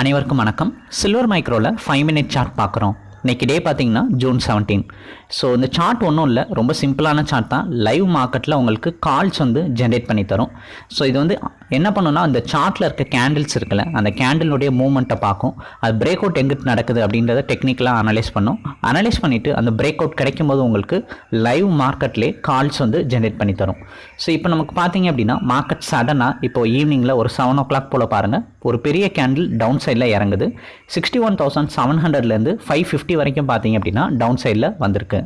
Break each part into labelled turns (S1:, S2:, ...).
S1: அனைவருக்கும் வணக்கம். சில்வர் மைக்ரோவில் ஃபைவ் மினிட் சார்ட் பார்க்குறோம். இன்னைக்கு டே பார்த்தீங்கன்னா ஜூன் செவன்டீன் ஸோ இந்த சார்ட் ஒன்றும் இல்லை. ரொம்ப சிம்பிளான சார்ட் தான். லைவ் மார்க்கெட்டில் உங்களுக்கு கால்ஸ் வந்து ஜென்ரேட் பண்ணி தரும். ஸோ இது வந்து என்ன பண்ணுன்னா அந்த சார்ட்டில் இருக்க கேண்டில்ஸ் இருக்குல்ல அந்த கேண்டிலுடைய மூவ்மெண்ட்டை பார்க்கும். அது பிரேக் அவுட் எங்கிட்டு நடக்குது அப்படின்றத டெக்னிக்கலாக அனலைஸ் பண்ணும். அனலைஸ் பண்ணிவிட்டு அந்த பிரேக் அவுட் கிடைக்கும் போது உங்களுக்கு லைவ் மார்க்கெட்லேயே கால்ஸ் வந்து ஜென்ரேட் பண்ணி தரும். ஸோ இப்போ நமக்கு பார்த்தீங்க அப்படின்னா மார்க்கெட் சடனாக இப்போ ஈவினிங்கில் ஒரு செவன் ஓ கிளாக் போல் பாருங்கள் ஒரு பெரிய கேண்டில் டவுன் சைடில் இறங்குது. சிக்ஸ்டி ஒன் தௌசண்ட் செவன் ஹண்ட்ரட்லேருந்து ஃபைவ் ஃபிஃப்டி வரைக்கும் பார்த்தீங்க அப்படின்னா டவுன் சைடில் வந்திருக்கு.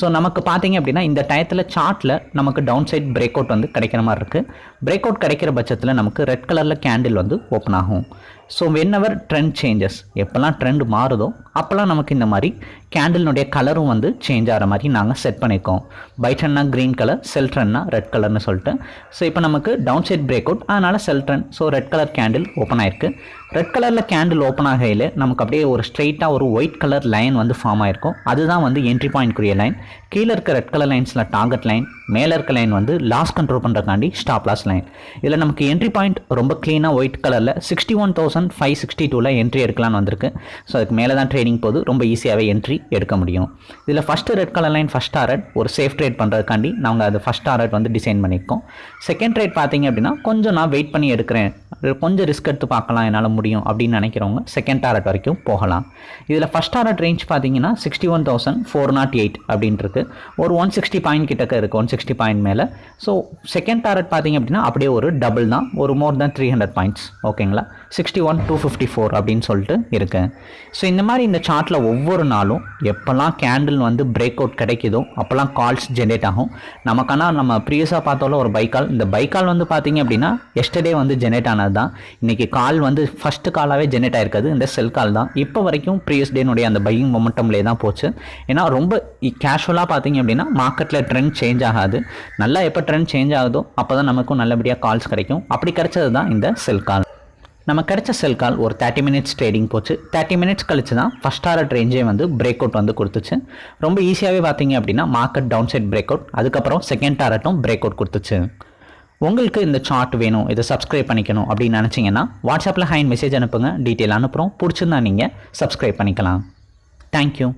S1: ஸோ நமக்கு பார்த்தீங்க அப்படின்னா இந்த டயத்தில் சார்ட்டில் நமக்கு டவுன் சைட் பிரேக் அவுட் வந்து கிடைக்கிற மாதிரி இருக்குது பிரேக் அவுட் கிடைக்கிற பட்சத்தில் நமக்கு ரெட் கலரில் கேண்டில் வந்து ஓப்பன் ஆகும். ஸோ வென்எவர் ட்ரெண்ட் சேஞ்சஸ் எப்போல்லாம் ட்ரெண்ட் மாறுதோ அப்போல்லாம் நமக்கு இந்த மாதிரி கேண்டில்னுடைய கலரும் வந்து சேஞ்ச் ஆகிற மாதிரி நாங்கள் செட் பண்ணியிருக்கோம். பை ட்ரெண்ட்னா க்ரீன் கலர் செல் ட்ரெண்ட்னா ரெட் கலர்னு சொல்லிட்டு. ஸோ இப்போ நமக்கு டவுன் சைட் பிரேக் அவுட் அதனால் sell trend so red colour candle open ஆயிருக்கு. ரெட் கலரில் கேண்டில் ஓப்பன் ஆகையில் நமக்கு அப்படியே ஒரு ஸ்ட்ரெயிட்டாக ஒரு ஒயிட் கலர் லைன் வந்து ஃபார்ம் ஆயிருக்கும். அதுதான் வந்து என்ட்ரி பாயிண்ட்க்குரிய லைன் கீழே இருக்க ரெட் கலர் லைன்ஸில் டார்கெட் லைன் மேலே இருக்க லைன் வந்து லாஸ் கண்ட்ரோல் பண்ணுறக்காண்டி ஸ்டாப் லாஸ் லைன் இதில் நமக்கு என்ட்ரி பாயிண்ட் ரொம்ப க்ளீனாக ஒயிட் கலரில் sixty one thousand five sixty டூவில் என்ட்ரி எடுக்கலாம்னு வந்திருக்கு. ஸோ அதுக்கு மேலே தான் ட்ரேடிங் போது ரொம்ப ஈஸியாகவே என்ட்ரி எடுக்க முடியும். இதில் first red colour line first target ஒரு சேஃப் ட்ரேட் பண்ணுறதுக்காண்டி நாங்கள் அது ஃபஸ்ட் டாரட் வந்து டிசைன் பண்ணியிருக்கோம். செகண்ட் ட்ரேட் பார்த்தீங்க அப்படின்னா கொஞ்சம் நான் வெயிட் பண்ணி எடுக்கிறேன். கொஞ்சம் ரிஸ்க் எடுத்து பார்க்கலாம் என்னால் முடியும் அப்படின்னு நினைக்கிறவங்க செகண்ட் டாரட் வரைக்கும் போகலாம். இதில் ஃபஸ்ட் டாரட் ரேஞ்ச் பார்த்தீங்கன்னா sixty one thousand four nought eight அப்படின்ட்டு ஒரு ஒன் சிக்ஸ்டி பாயிண்ட் கிட்டக்க இருக்குது ஒன் சிக்ஸ்டி பாயிண்ட் மேலே. ஸோ செகண்ட் டாரட் பார்த்தீங்க அப்படின்னா அப்படியே ஒரு டபுள் தான் ஒரு more than three hundred points ஓகேங்களா sixty one two fifty four அப்படின்னு சொல்லிட்டு இருக்கேன் ஸோ இந்த மாதிரி இந்த சார்ட்டில் ஒவ்வொரு நாளும் எப்போல்லாம் கேண்டில் வந்து பிரேக் அவுட் கிடைக்குதோ அப்போல்லாம் கால்ஸ் ஜென்ரேட் ஆகும். நமக்கான நம்ம ப்ரீவியஸாக பார்த்தோம்ல ஒரு பைக்கால் இந்த பைக்கால் வந்து பார்த்தீங்க அப்படின்னா எஸ்டர்டே வந்து ஜென்ரேட் ஆனது. தான் இன்றைக்கி கால் வந்து ஃபஸ்ட்டு காலாகவே ஜென்ரேட் ஆயிருக்காது. இந்த செல் கால் தான். இப்போ வரைக்கும் ப்ரீவியஸ் டேனுடைய அந்த பையிங் மொமெண்டம்லேயே தான் போச்சு. ஏன்னா ரொம்ப கேஷுவலாக பார்த்தீங்க அப்படின்னா மார்க்கெட்டில் ட்ரெண்ட் சேஞ்ச் ஆகாது. நல்லா எப்போ ட்ரெண்ட் சேஞ்ச் ஆகுதோ அப்போ தான் நமக்கும் நல்லபடியாக கால்ஸ் கிடைக்கும். அப்படி கிடைச்சது தான் இந்த செல் கால் நம்ம கிடைச்ச செல் கால் ஒரு தேர்ட்டி மினிட்ஸ் ட்ரேடிங் போச்சு. தேர்ட்டி மினிட்ஸ் கழிச்சு தான் ஃபஸ்ட் டாரட் ரேஞ்சே வந்து பிரேக் அவுட் வந்து கொடுத்துச்சு. ரொம்ப ஈஸியாகவே பார்த்தீங்க அப்படின்னா market down side break out அதுக்கப்புறம் செகண்ட் டாரட்டும் பிரேக் அவுட் கொடுத்துச்சு. உங்களுக்கு இந்த சார்ட் வேணும் இதை சப்ஸ்கிரைப் பண்ணிக்கணும் அப்படின்னு நினச்சிங்கன்னா வாட்ஸ்அப்பில் ஹைன் மெசேஜ் அனுப்புங்க டீட்டெயில் அனுப்புகிறோம் பிடிச்சிருந்தா நீங்கள் சப்ஸ்கிரைப் பண்ணிக்கலாம். தேங்க்யூ